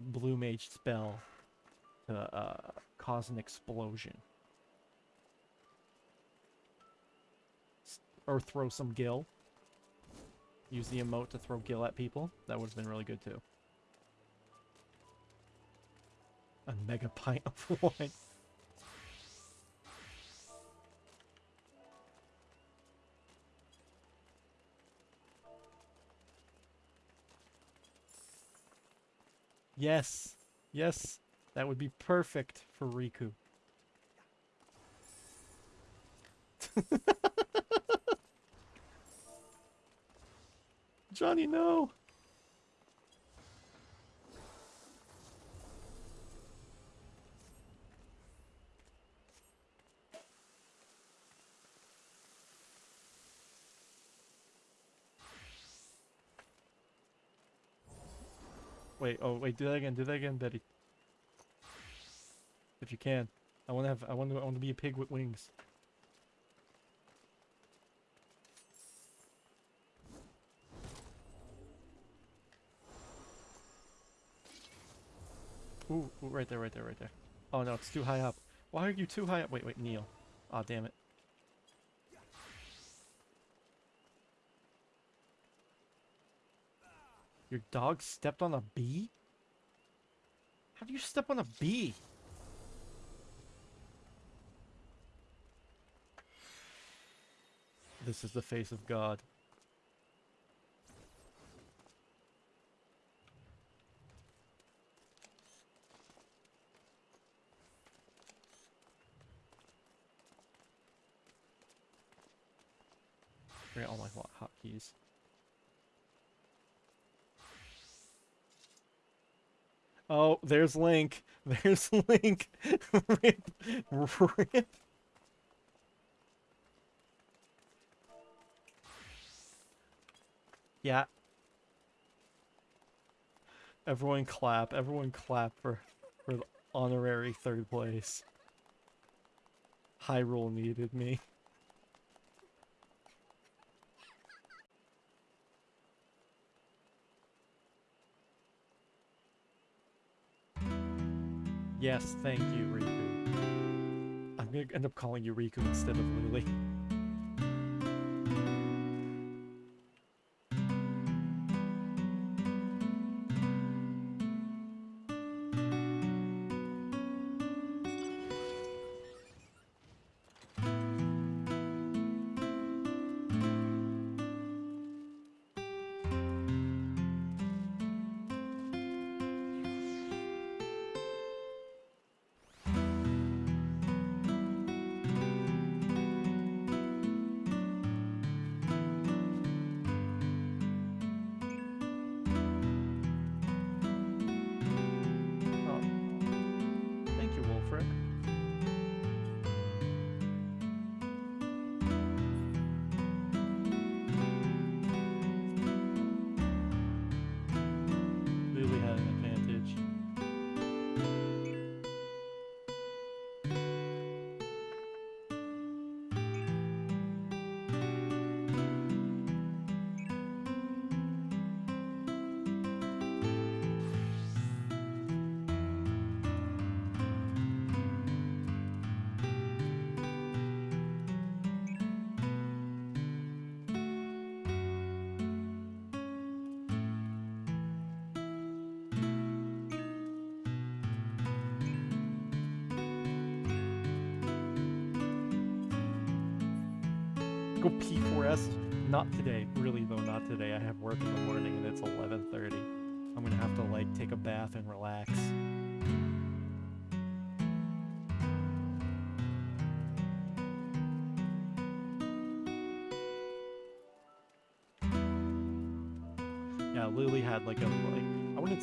blue mage spell to uh, cause an explosion. Or throw some gil. Use the emote to throw gil at people. That would have been really good too. A mega pint of wine. Yes. Yes. That would be perfect for Rikku. Johnny, no! Wait, oh wait, do that again, do that again, Betty. If you can. I wanna have I wanna I wanna be a pig with wings. Ooh, ooh, right there, right there, right there. Oh no, it's too high up. Why are you too high up? Wait, wait, Neil. Aw, oh, damn it. Your dog stepped on a bee? How do you step on a bee? This is the face of God. Forget all my hotkeys. Oh, there's Link. There's Link. rip. Rip. Yeah. Everyone clap. Everyone clap for, for the honorary third place. Hyrule needed me. Yes, thank you, Rikku. I'm gonna end up calling you Rikku instead of Lily.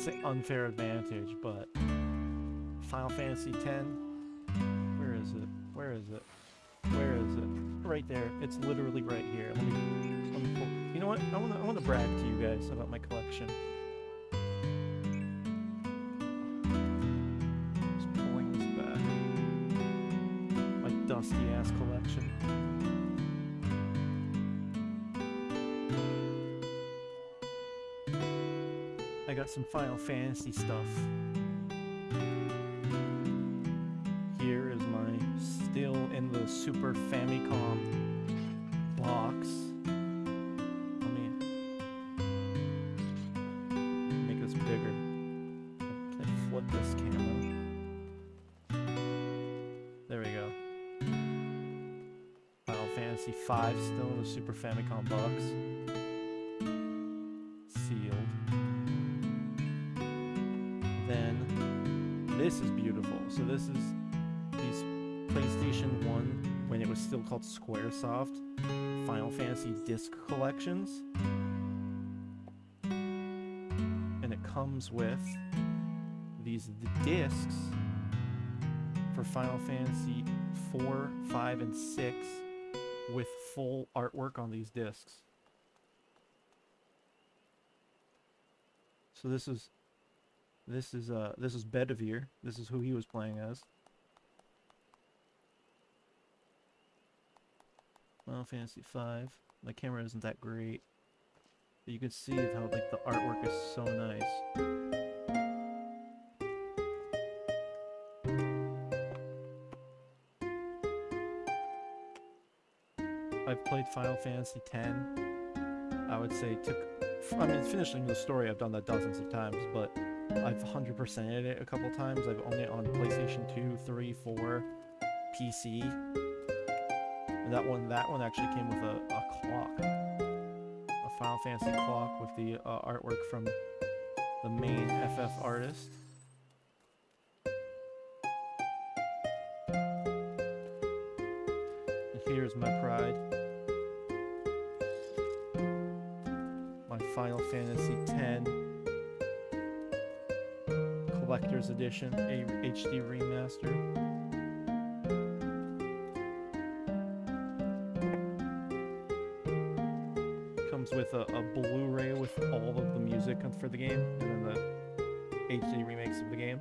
I wouldn't unfair advantage, but Final Fantasy X, where is it? Where is it? Where is it? Right there. It's literally right here. Let me, let me pull. You know what? I want to I want to brag to you guys about my collection. Got some Final Fantasy stuff. Here is my still in the Super Famicom box. Let me make this bigger. Flip this camera? There we go. Final Fantasy V still in the Super Famicom box. This is beautiful. So this is these PlayStation 1 when it was still called Squaresoft, Final Fantasy disc collections. And it comes with these discs for Final Fantasy 4, 5, and 6 with full artwork on these discs. So this is This is uh this is Bedivere. This is who he was playing as. Final Fantasy V. My camera isn't that great. But you can see how like the artwork is so nice. I've played Final Fantasy X. I would say took. I mean, finishing the story, I've done that dozens of times, but I've 100%ed it a couple times. I've owned it on PlayStation 2, 3, 4, PC. And that one, that one actually came with a, a clock, a Final Fantasy clock with the uh, artwork from the main FF artist. And here's my pride. My Final Fantasy X Collector's Edition a HD remaster. Comes with a, a Blu-ray with all of the music for the game, and then the HD remakes of the game.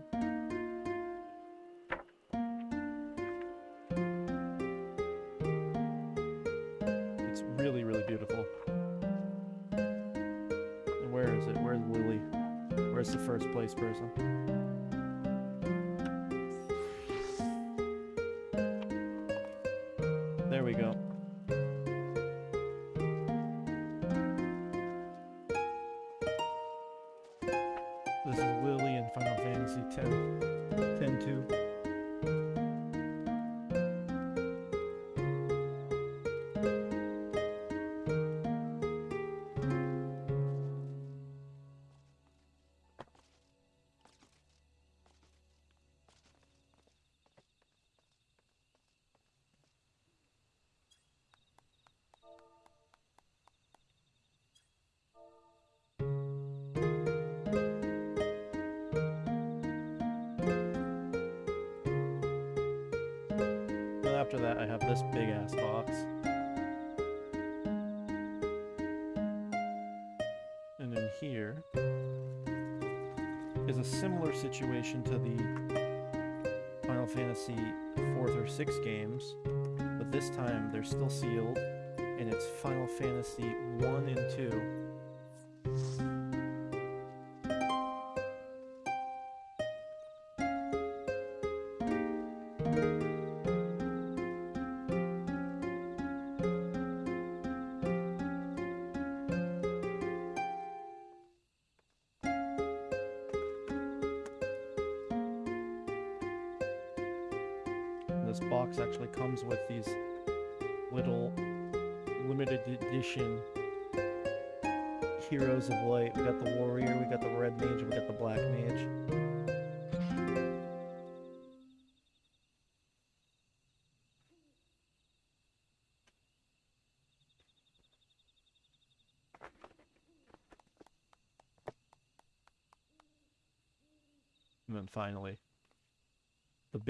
This big ass box. And in here is a similar situation to the Final Fantasy 4th or 6th games, but this time they're still sealed, and it's Final Fantasy 1 and 2.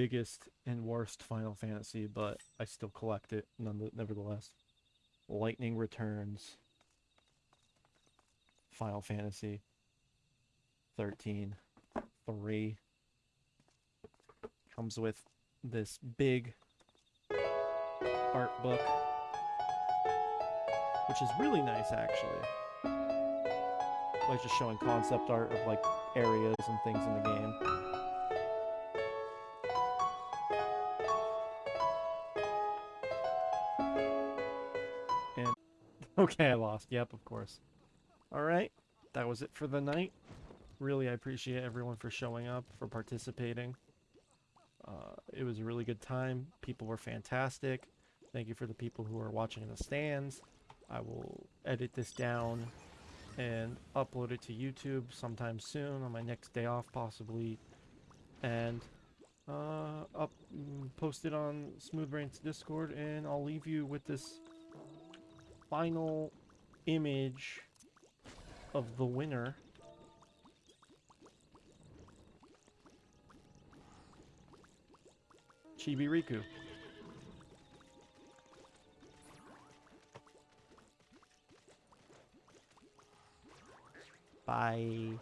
Biggest and worst Final Fantasy, but I still collect it nevertheless. Lightning Returns. Final Fantasy 13 3 comes with this big art book which is really nice actually like just showing concept art of like areas and things in the game okay i lost. Yep of course. All right. That was it for the night. Really i appreciate everyone for showing up for participating. Uh, it was a really good time. People were fantastic. Thank you for the people who are watching in the stands. I will edit this down and upload it to youtube sometime soon on my next day off possibly. And uh, up mm, post it on smoothbrain's discord and i'll leave you with this final image of the winner. Chibi Rikku. Bye.